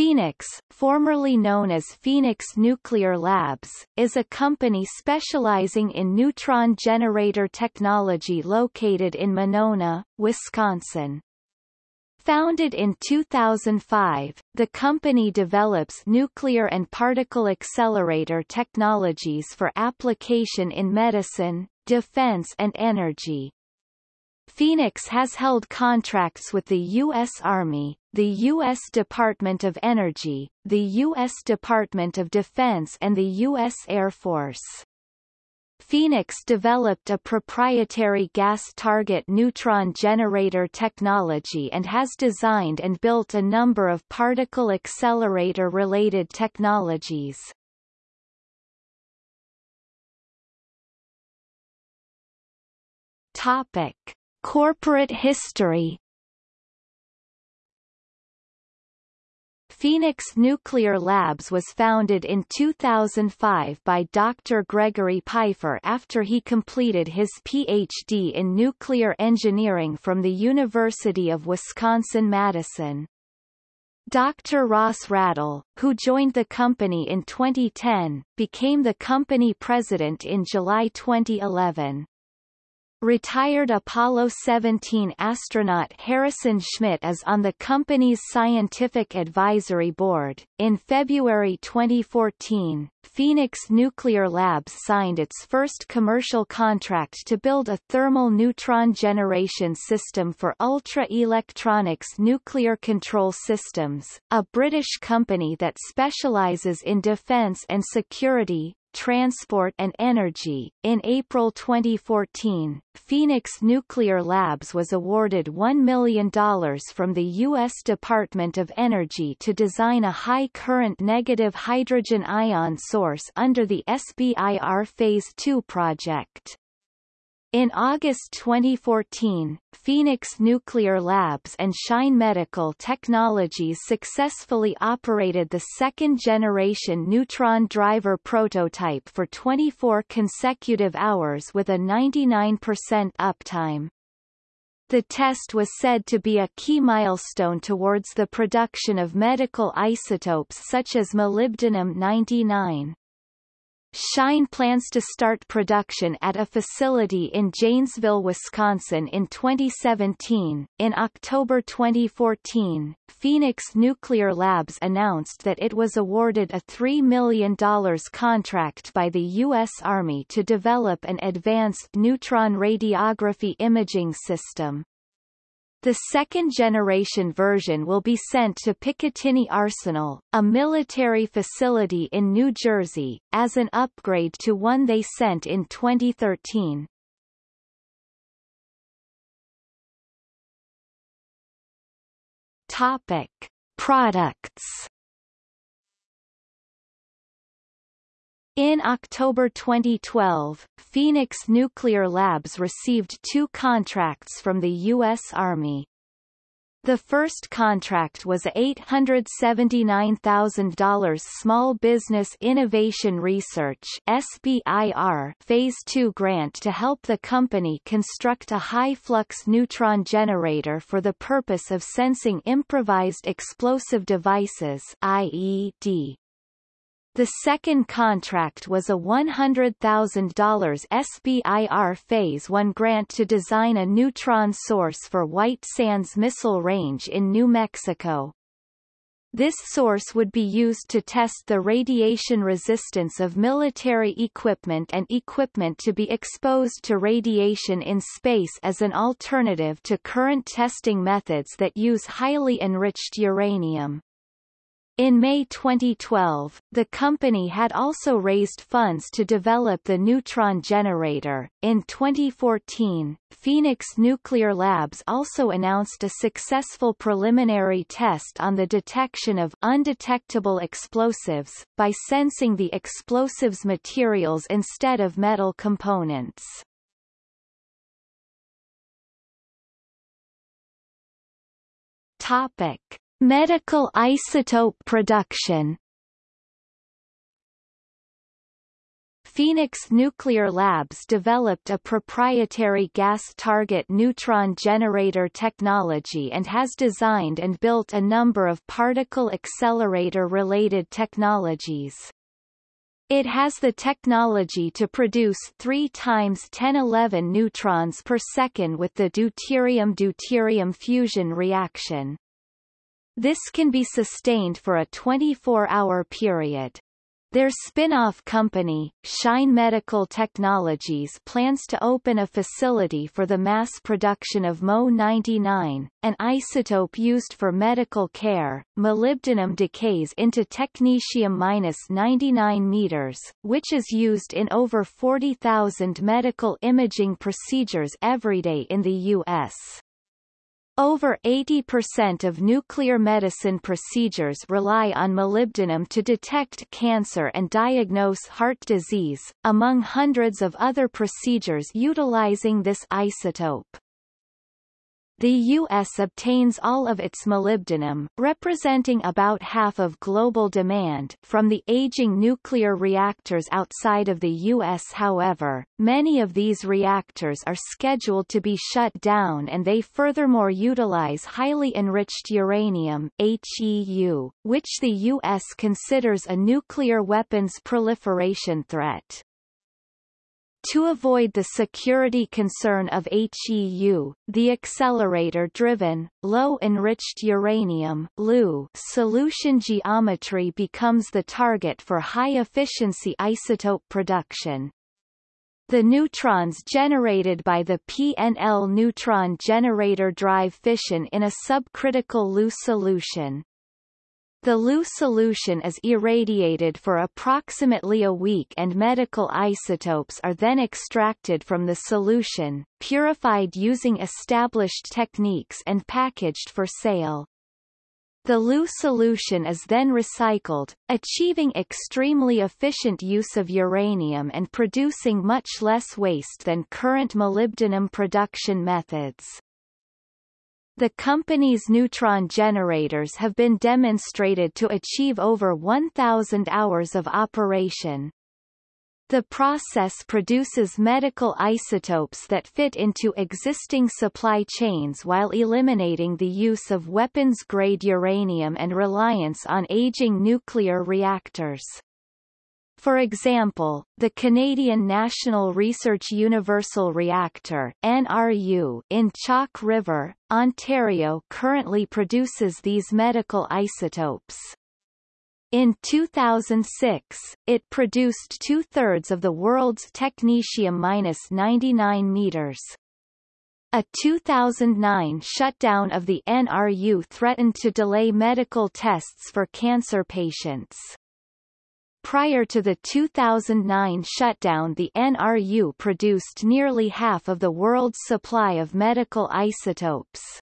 Phoenix, formerly known as Phoenix Nuclear Labs, is a company specializing in neutron generator technology located in Monona, Wisconsin. Founded in 2005, the company develops nuclear and particle accelerator technologies for application in medicine, defense and energy. Phoenix has held contracts with the U.S. Army, the U.S. Department of Energy, the U.S. Department of Defense and the U.S. Air Force. Phoenix developed a proprietary gas target neutron generator technology and has designed and built a number of particle accelerator-related technologies. Topic. Corporate history Phoenix Nuclear Labs was founded in 2005 by Dr. Gregory Piefer after he completed his Ph.D. in nuclear engineering from the University of Wisconsin-Madison. Dr. Ross Radel, who joined the company in 2010, became the company president in July 2011. Retired Apollo 17 astronaut Harrison Schmitt is on the company's scientific advisory board. In February 2014, Phoenix Nuclear Labs signed its first commercial contract to build a thermal neutron generation system for Ultra Electronics Nuclear Control Systems, a British company that specializes in defense and security, transport and energy. In April 2014, Phoenix Nuclear Labs was awarded $1 million from the U.S. Department of Energy to design a high-current negative hydrogen ion source under the SBIR Phase 2 project. In August 2014, Phoenix Nuclear Labs and Shine Medical Technologies successfully operated the second-generation neutron driver prototype for 24 consecutive hours with a 99% uptime. The test was said to be a key milestone towards the production of medical isotopes such as molybdenum-99. Shine plans to start production at a facility in Janesville, Wisconsin in 2017. In October 2014, Phoenix Nuclear Labs announced that it was awarded a $3 million contract by the U.S. Army to develop an advanced neutron radiography imaging system. The second-generation version will be sent to Picatinny Arsenal, a military facility in New Jersey, as an upgrade to one they sent in 2013. Topic. Products In October 2012, Phoenix Nuclear Labs received two contracts from the U.S. Army. The first contract was a $879,000 Small Business Innovation Research SBIR Phase 2 grant to help the company construct a high-flux neutron generator for the purpose of sensing improvised explosive devices IED. The second contract was a $100,000 SBIR Phase 1 grant to design a neutron source for White Sands Missile Range in New Mexico. This source would be used to test the radiation resistance of military equipment and equipment to be exposed to radiation in space as an alternative to current testing methods that use highly enriched uranium. In May 2012, the company had also raised funds to develop the neutron generator. In 2014, Phoenix Nuclear Labs also announced a successful preliminary test on the detection of undetectable explosives by sensing the explosives materials instead of metal components. Topic Medical isotope production Phoenix Nuclear Labs developed a proprietary gas target neutron generator technology and has designed and built a number of particle accelerator-related technologies. It has the technology to produce 3 times 1011 neutrons per second with the deuterium-deuterium fusion reaction. This can be sustained for a 24-hour period. Their spin-off company, Shine Medical Technologies plans to open a facility for the mass production of Mo-99, an isotope used for medical care. Molybdenum decays into technetium-99 meters, which is used in over 40,000 medical imaging procedures every day in the U.S. Over 80% of nuclear medicine procedures rely on molybdenum to detect cancer and diagnose heart disease, among hundreds of other procedures utilizing this isotope. The U.S. obtains all of its molybdenum, representing about half of global demand, from the aging nuclear reactors outside of the U.S. However, many of these reactors are scheduled to be shut down and they furthermore utilize highly enriched uranium HEU, which the U.S. considers a nuclear weapons proliferation threat. To avoid the security concern of HEU, the accelerator-driven, low-enriched uranium solution geometry becomes the target for high-efficiency isotope production. The neutrons generated by the PNL neutron generator drive fission in a subcritical LEU solution. The LEU solution is irradiated for approximately a week and medical isotopes are then extracted from the solution, purified using established techniques and packaged for sale. The LEU solution is then recycled, achieving extremely efficient use of uranium and producing much less waste than current molybdenum production methods. The company's neutron generators have been demonstrated to achieve over 1,000 hours of operation. The process produces medical isotopes that fit into existing supply chains while eliminating the use of weapons-grade uranium and reliance on aging nuclear reactors. For example, the Canadian National Research Universal Reactor NRU in Chalk River, Ontario currently produces these medical isotopes. In 2006, it produced two-thirds of the world's technetium-99 meters. A 2009 shutdown of the NRU threatened to delay medical tests for cancer patients. Prior to the 2009 shutdown the NRU produced nearly half of the world's supply of medical isotopes.